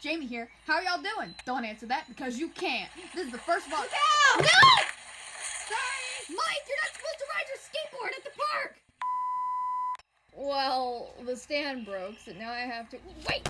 Jamie here. How are y'all doing? Don't answer that because you can't. This is the first vlog. No! No! Sorry! Mike, you're not supposed to ride your skateboard at the park! Well, the stand broke, so now I have to. Wait!